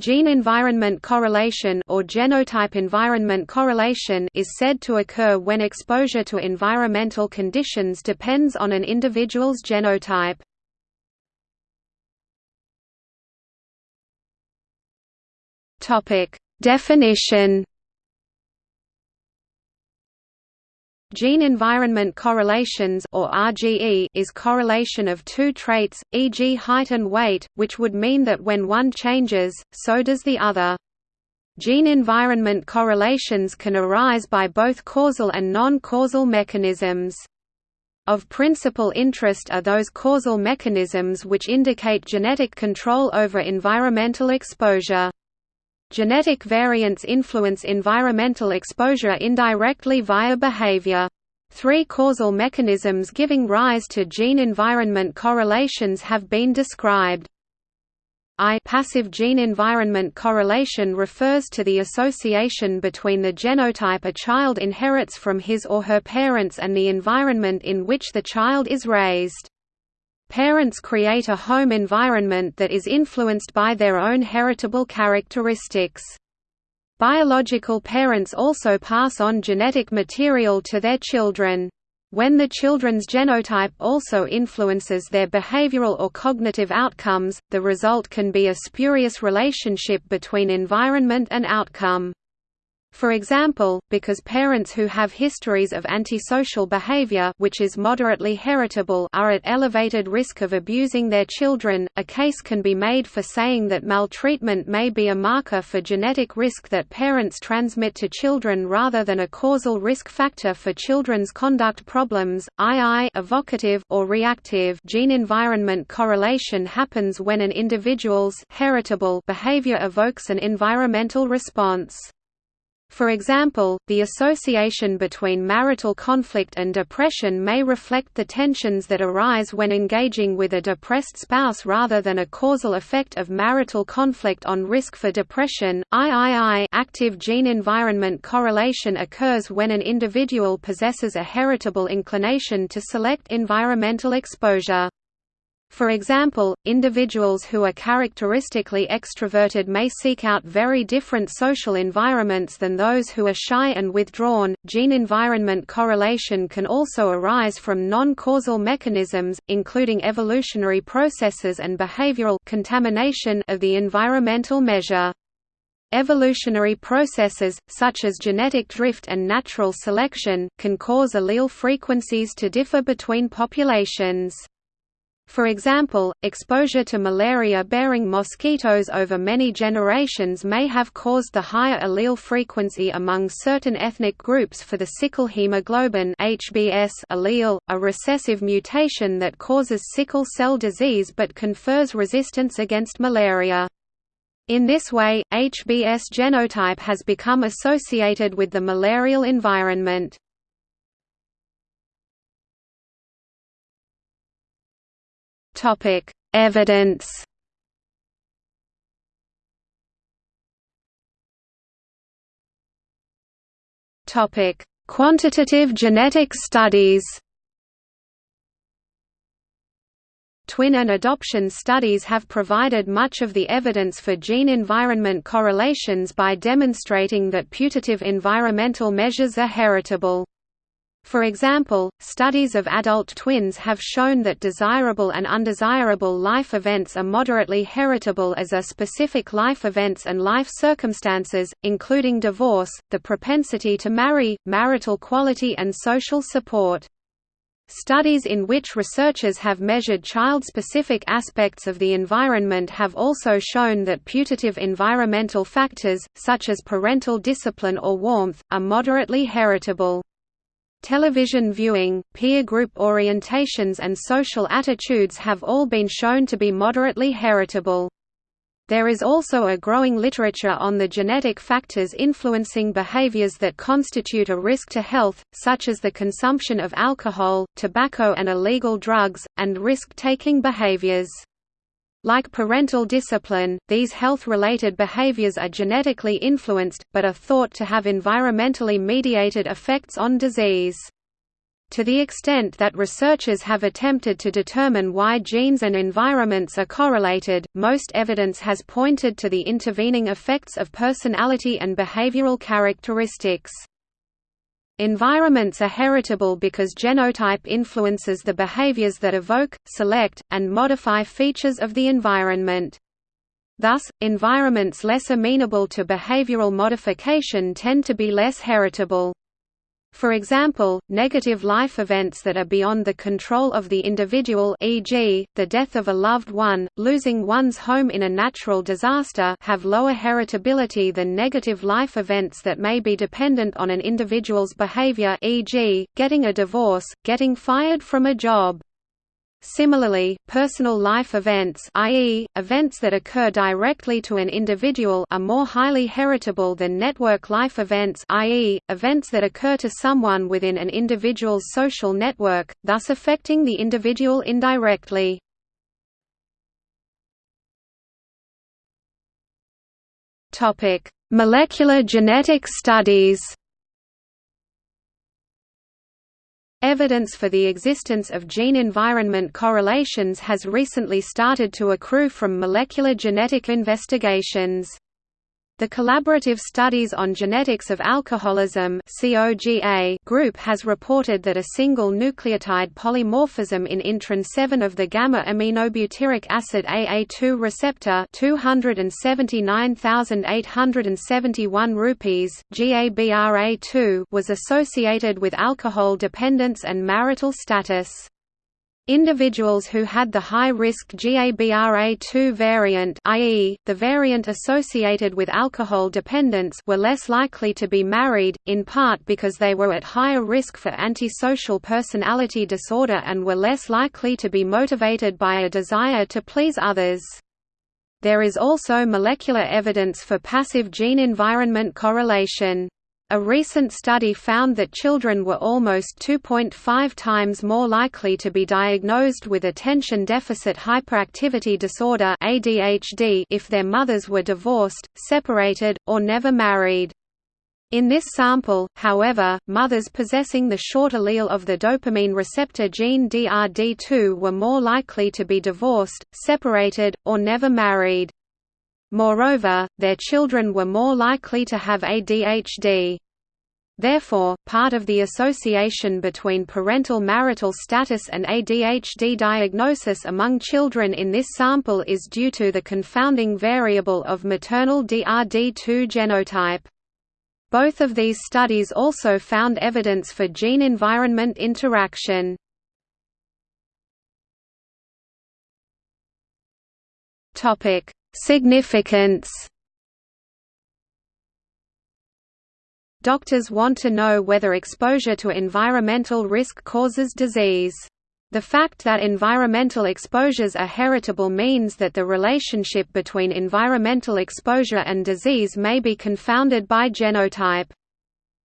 Gene-environment correlation or genotype-environment correlation is said to occur when exposure to environmental conditions depends on an individual's genotype. Definition Gene-environment correlations or RGE is correlation of two traits, e.g. height and weight, which would mean that when one changes, so does the other. Gene-environment correlations can arise by both causal and non-causal mechanisms. Of principal interest are those causal mechanisms which indicate genetic control over environmental exposure. Genetic variants influence environmental exposure indirectly via behavior. Three causal mechanisms giving rise to gene-environment correlations have been described. I passive gene-environment correlation refers to the association between the genotype a child inherits from his or her parents and the environment in which the child is raised. Parents create a home environment that is influenced by their own heritable characteristics. Biological parents also pass on genetic material to their children. When the children's genotype also influences their behavioral or cognitive outcomes, the result can be a spurious relationship between environment and outcome. For example, because parents who have histories of antisocial behavior which is moderately heritable are at elevated risk of abusing their children, a case can be made for saying that maltreatment may be a marker for genetic risk that parents transmit to children rather than a causal risk factor for children's conduct problems. II evocative or reactive gene-environment correlation happens when an individual's heritable behavior evokes an environmental response. For example, the association between marital conflict and depression may reflect the tensions that arise when engaging with a depressed spouse rather than a causal effect of marital conflict on risk for depression. III active gene-environment correlation occurs when an individual possesses a heritable inclination to select environmental exposure. For example, individuals who are characteristically extroverted may seek out very different social environments than those who are shy and withdrawn. Gene environment correlation can also arise from non causal mechanisms, including evolutionary processes and behavioral contamination of the environmental measure. Evolutionary processes, such as genetic drift and natural selection, can cause allele frequencies to differ between populations. For example, exposure to malaria-bearing mosquitoes over many generations may have caused the higher allele frequency among certain ethnic groups for the sickle hemoglobin HBS allele, a recessive mutation that causes sickle cell disease but confers resistance against malaria. In this way, HBS genotype has become associated with the malarial environment. Topic: Evidence. Topic: Quantitative genetic studies. Twin and adoption studies have provided much of the evidence for gene-environment correlations by demonstrating that putative environmental measures are heritable. For example, studies of adult twins have shown that desirable and undesirable life events are moderately heritable as are specific life events and life circumstances, including divorce, the propensity to marry, marital quality and social support. Studies in which researchers have measured child-specific aspects of the environment have also shown that putative environmental factors, such as parental discipline or warmth, are moderately heritable. Television viewing, peer group orientations and social attitudes have all been shown to be moderately heritable. There is also a growing literature on the genetic factors influencing behaviors that constitute a risk to health, such as the consumption of alcohol, tobacco and illegal drugs, and risk-taking behaviors. Like parental discipline, these health-related behaviors are genetically influenced, but are thought to have environmentally mediated effects on disease. To the extent that researchers have attempted to determine why genes and environments are correlated, most evidence has pointed to the intervening effects of personality and behavioral characteristics. Environments are heritable because genotype influences the behaviors that evoke, select, and modify features of the environment. Thus, environments less amenable to behavioral modification tend to be less heritable. For example, negative life events that are beyond the control of the individual e.g., the death of a loved one, losing one's home in a natural disaster have lower heritability than negative life events that may be dependent on an individual's behavior e.g., getting a divorce, getting fired from a job. Similarly, personal life events i.e., events that occur directly to an individual are more highly heritable than network life events i.e., events that occur to someone within an individual's social network, thus affecting the individual indirectly. Molecular genetic studies Evidence for the existence of gene-environment correlations has recently started to accrue from molecular genetic investigations. The Collaborative Studies on Genetics of Alcoholism group has reported that a single nucleotide polymorphism in intron 7 of the gamma-aminobutyric acid AA2 receptor 279,871 rupees, GABRA2 was associated with alcohol dependence and marital status. Individuals who had the high-risk GABRA2 variant i.e., the variant associated with alcohol dependence were less likely to be married, in part because they were at higher risk for antisocial personality disorder and were less likely to be motivated by a desire to please others. There is also molecular evidence for passive gene-environment correlation. A recent study found that children were almost 2.5 times more likely to be diagnosed with attention deficit hyperactivity disorder (ADHD) if their mothers were divorced, separated, or never married. In this sample, however, mothers possessing the short allele of the dopamine receptor gene DRD2 were more likely to be divorced, separated, or never married. Moreover, their children were more likely to have ADHD. Therefore, part of the association between parental marital status and ADHD diagnosis among children in this sample is due to the confounding variable of maternal DRD2 genotype. Both of these studies also found evidence for gene-environment interaction. Significance Doctors want to know whether exposure to environmental risk causes disease. The fact that environmental exposures are heritable means that the relationship between environmental exposure and disease may be confounded by genotype.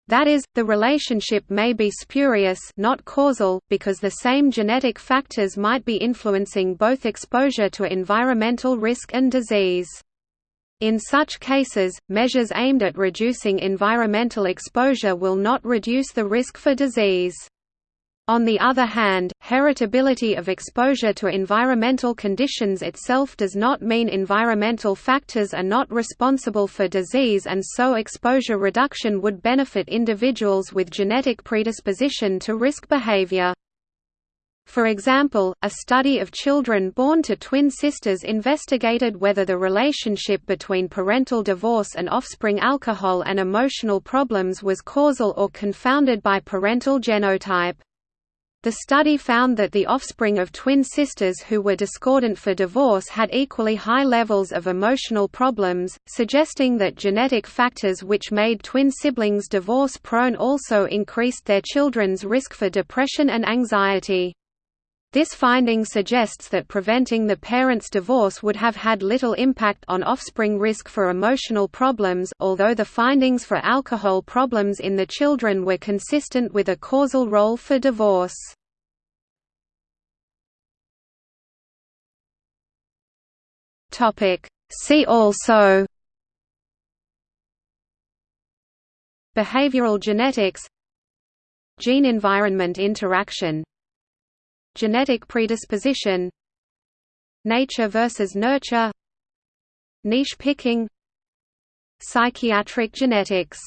That is, the relationship may be spurious not causal, because the same genetic factors might be influencing both exposure to environmental risk and disease. In such cases, measures aimed at reducing environmental exposure will not reduce the risk for disease. On the other hand, heritability of exposure to environmental conditions itself does not mean environmental factors are not responsible for disease and so exposure reduction would benefit individuals with genetic predisposition to risk behavior. For example, a study of children born to twin sisters investigated whether the relationship between parental divorce and offspring alcohol and emotional problems was causal or confounded by parental genotype. The study found that the offspring of twin sisters who were discordant for divorce had equally high levels of emotional problems, suggesting that genetic factors which made twin siblings divorce-prone also increased their children's risk for depression and anxiety. This finding suggests that preventing the parents' divorce would have had little impact on offspring risk for emotional problems although the findings for alcohol problems in the children were consistent with a causal role for divorce. See also Behavioral genetics Gene-environment interaction Genetic predisposition Nature versus nurture Niche picking Psychiatric genetics